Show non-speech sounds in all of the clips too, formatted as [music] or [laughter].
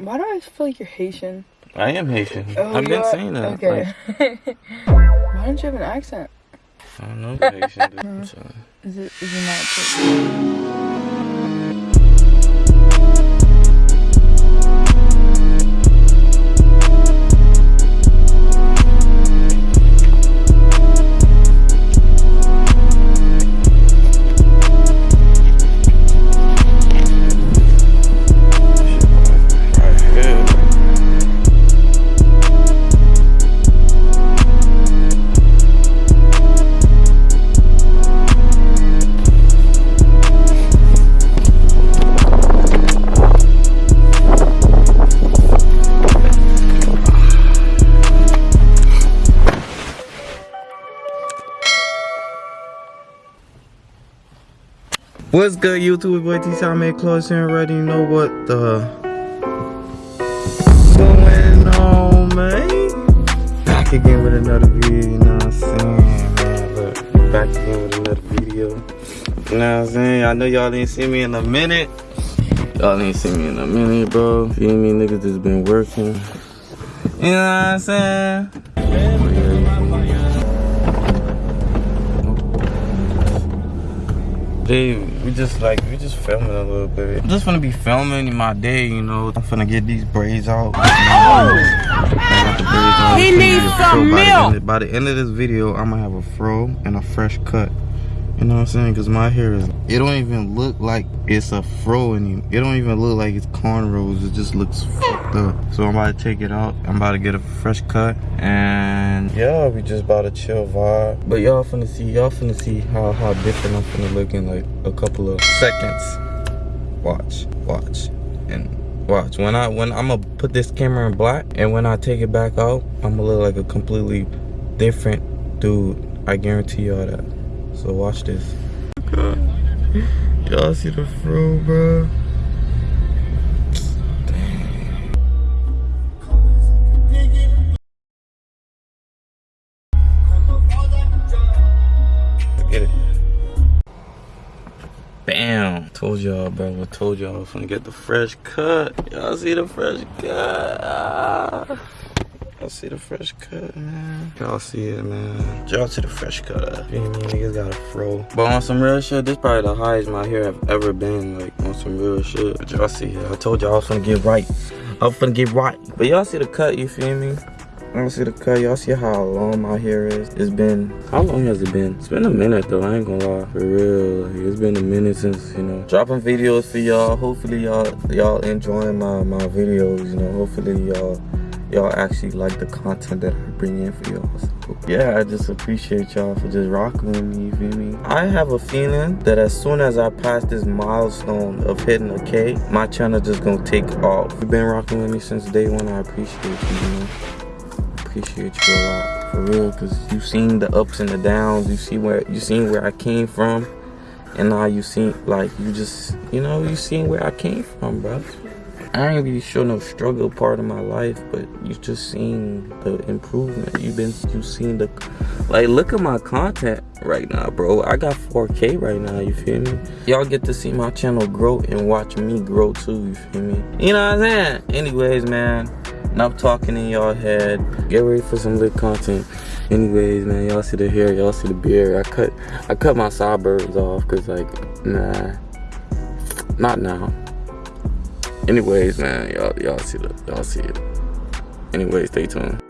Why do I feel like you're Haitian? I am Haitian. Oh, I've been saying that. Okay. Like, [laughs] Why don't you have an accent? I don't know Haitian. [laughs] dude. Is it is it not? What's good, YouTube? Boy, T I made close and ready. You know what the going on, man? Back again with another video. You know what I'm saying, man? Look, back again with another video. You know what I'm saying? I know y'all didn't see me in a minute. Y'all didn't see me in a minute, bro. Feel me, niggas just been working. You know what I'm saying? Hey, we just like we just filming a little bit. I'm just gonna be filming in my day, you know. I'm finna get these braids out. Oh! He needs some milk. By the end of this video, I'm gonna have a fro and a fresh cut. You know what I'm saying? Cause my hair is, it don't even look like it's a fro anymore. It don't even look like it's cornrows. It just looks fucked up. So I'm about to take it out. I'm about to get a fresh cut. And yeah, we just about to chill vibe. But y'all finna see, y'all finna see how, how different I'm finna look in like a couple of seconds. Watch, watch, and watch. When I, when I'm gonna put this camera in black and when I take it back out, I'm gonna look like a completely different dude. I guarantee y'all that. So watch this. Y'all see the fro, bro? Get it. Bam! Told y'all, bro. I told y'all I was gonna get the fresh cut. Y'all see the fresh cut? Ah. Y'all see the fresh cut, man. Y'all see it, man. Y'all see the fresh cut. You know what I mean? Niggas got a fro. But on some real shit, this probably the highest my hair have ever been. Like, on some real shit. But y'all see it. I told y'all I was gonna get right. I was gonna get right. But y'all see the cut, you feel me? Y'all see the cut. Y'all see how long my hair is. It's been, how long has it been? It's been a minute though, I ain't gonna lie. For real, like, it's been a minute since, you know, dropping videos for y'all. Hopefully y'all, y'all enjoying my, my videos, you know. Hopefully y'all, y'all actually like the content that I bring in for y'all. So, yeah, I just appreciate y'all for just rocking with me, you feel me? I have a feeling that as soon as I pass this milestone of hitting a K, my channel just gonna take off. You've been rocking with me since day one, I appreciate you, you know? appreciate you a lot for real because you've seen the ups and the downs you see where you seen where i came from and now you see like you just you know you seen where i came from bro i ain't really sure no struggle part of my life but you just seen the improvement. You've been you've seen the like look at my content right now bro. I got 4k right now you feel me? Y'all get to see my channel grow and watch me grow too you feel me? You know what i'm saying? Anyways man enough talking in y'all head. Get ready for some lit content. Anyways man y'all see the hair y'all see the beard. I cut i cut my sideburns off because like nah. Not now anyways man y'all y'all see the y'all see it anyway stay tuned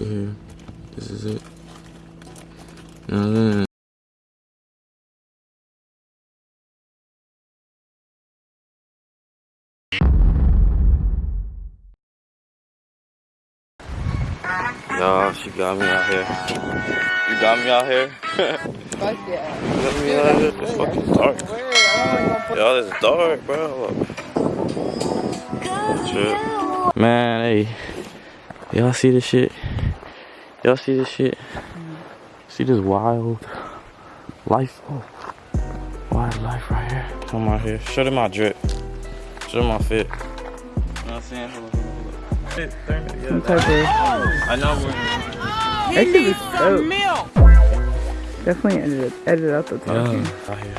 here this is it now then Y'all, she got me out here. You got me out here? [laughs] Fuck yeah. got me out here? It's fucking dark. Weird. I don't want to put Y'all, it's dark, bro. Look. Shit. Man, hey. Y'all see this shit? Y'all see this shit? See this wild life? Oh, wild life right here. Come out here. Show them my drip. Show them my fit. You know what I'm saying? Hold on, hold on, hold on. Fit, turn it, yeah, some that- type. I know we're. That shit was dope. Definitely edit, edit out the talking. Yeah, out here.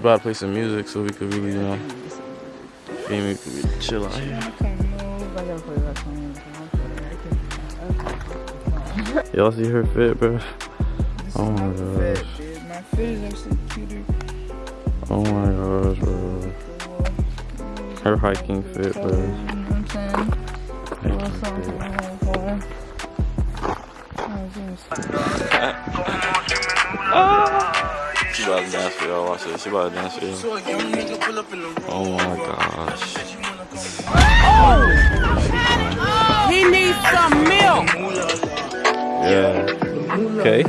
She about to play some music so we could really, you know, feel we could really chill out here. I can't move. I gotta play. Y'all see her fit, bro? Oh my gosh. My fit is actually cuter. Oh my gosh, bro. Her hiking fit, You bro. know what I'm saying? A little Hiking something fit. for my whole car. Oh, geez. Ah! She about to dance for y'all. Watch it. She about to dance for you. Oh my gosh. Oh! He needs some milk. Yeah. Okay.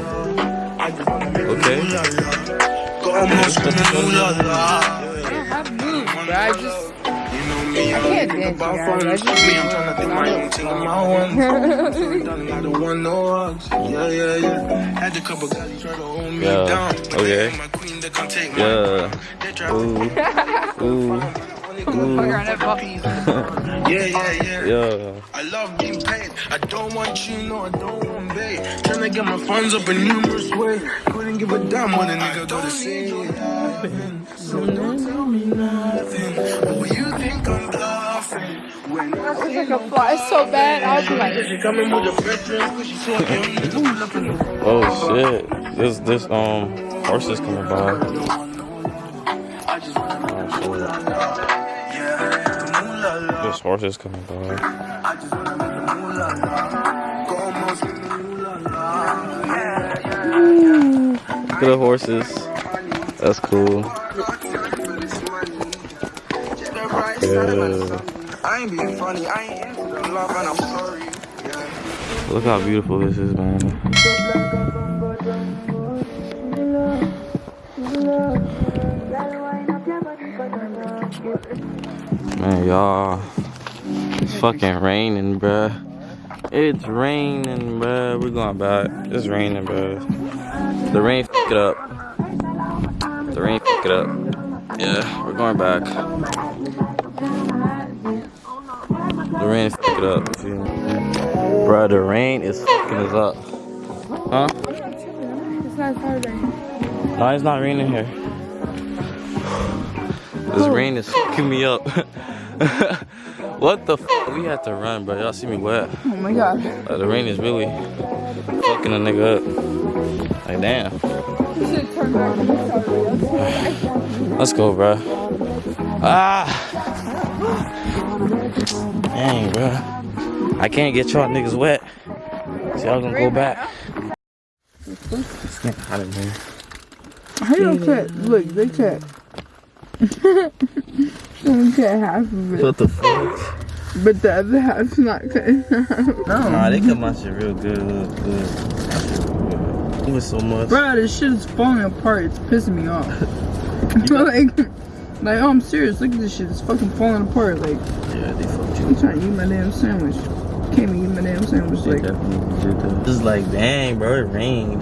Okay. I have moves, but I just. I can't dance, guys. I just be Yeah. Okay. Yeah. Ooh. [laughs] Ooh. Yeah, yeah, yeah. Yeah. I love being paid. I don't want you, no, I don't want bait. Trying to get my funds up in numerous ways. Couldn't give a damn what a nigga gotta say. So don't tell me nothing. Cause she saw him. Pull up in the Oh shit. This this um horse is coming by. I just wanna Oh shit. yeah, ooh la la. This horse is coming by. I just wanna make the moolah. Como si the moolah. Yeah, yeah. Look at the horses. That's cool. Yeah. I ain't being funny. I ain't into the love and I'm sorry. Yeah. Look how beautiful this is, man. Man, y'all. It's fucking raining, bruh. It's raining, bruh. We're going back. It's raining, bruh. The rain f it up. The rain f it up. Yeah, we're going back. Rain f it up. Bruh, the rain is fucking us up. Huh? it's not Saturday. No, it's not raining here. This rain is fucking me up. [laughs] what the f? We had to run, bro. Y'all see me wet. Oh my god. Like, the rain is really fucking a nigga up. Like, damn. You should turn back to Let's go, bro. Ah! [gasps] [laughs] Dang, bro. I can't get y'all niggas wet. So y'all gonna go back. It's getting hot in here. How you don't cut? Look, they cut. [laughs] They cut half of it, What the fuck? but the other half's not cut. [laughs] Nah, they cut my shit real good. Look, good. It was so much. Bro, this shit is falling apart. It's pissing me off. [laughs] like, like, oh, I'm serious. Look at this shit. It's fucking falling apart. Like, Yeah, they fucked you. I'm trying to eat my damn sandwich. Can't even eat my damn sandwich. They Like, definitely did that. Just like, dang, bro, it rained.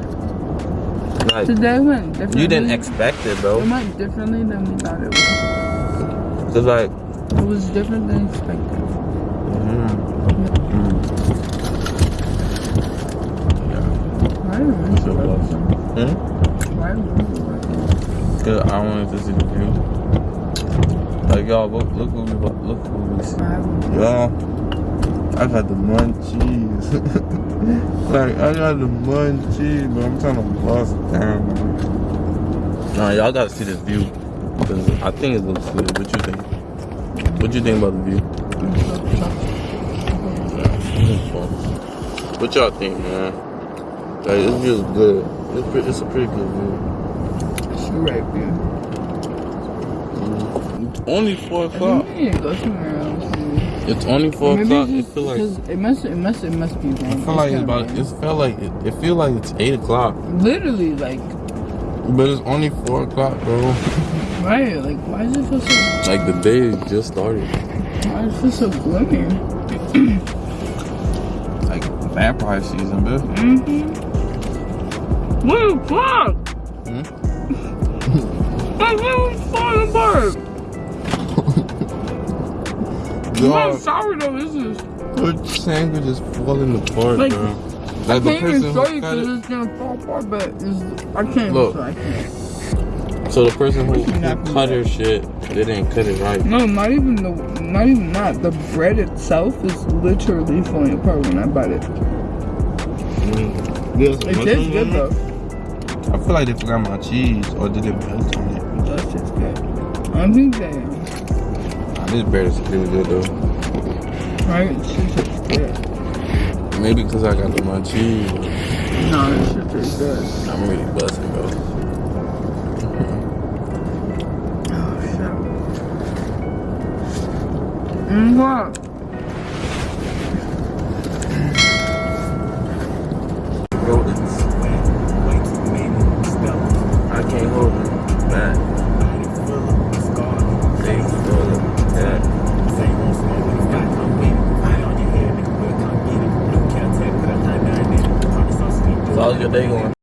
Like, today went differently. you didn't expect it, bro. It went differently than we thought it would. Cause like, It was different than expected. mm, know. So close. hmm? Know. Cause I wanted to see the view. Like, y'all, look, look what we, look what we see. Y'all, I got the munchies. [laughs] like, I got the munchies, but I'm trying to bust down. Nah, y'all gotta see this view. Cause I think it looks good. What you think? What you think about the view? What y'all think, man? Like, this view is good. It's, pre- it's a pretty good view. It's right there. Only 4 o'clock. We need to go somewhere else. dude. It's only 4 o'clock. It feel like... it must, it must, it must be. I feel like it's about. It felt like it, it feel like it's eight o'clock, literally like but it's only four o'clock, bro. [laughs] right. Like why does it feel so? Like the day just started. Why does it feel so gloomy? [clears throat] Like vampire season, bro. Mm-hmm. What the fuck? Hmm? [laughs] Room's falling apart. What Dog, sourdough is this? her sandwich is falling apart, Like, bro. I Like the can't even show you because it. it's gonna fall apart, but it's, I can't. Look. So I. So the person who, who cut her shit, they didn't cut it right. No, not even the, not even that. The bread itself is literally falling apart when I bite it. Mm. It tastes good though. I feel like they forgot my cheese or did they melt on it? That shit's good. I think they, this bread is really good though. right? Shit tastes good. Maybe because I got the my cheese. No, this shit tastes good. I'm really busting, bro. Oh shit. Mm, what? Rodents. I can't hold them back. How's your day going?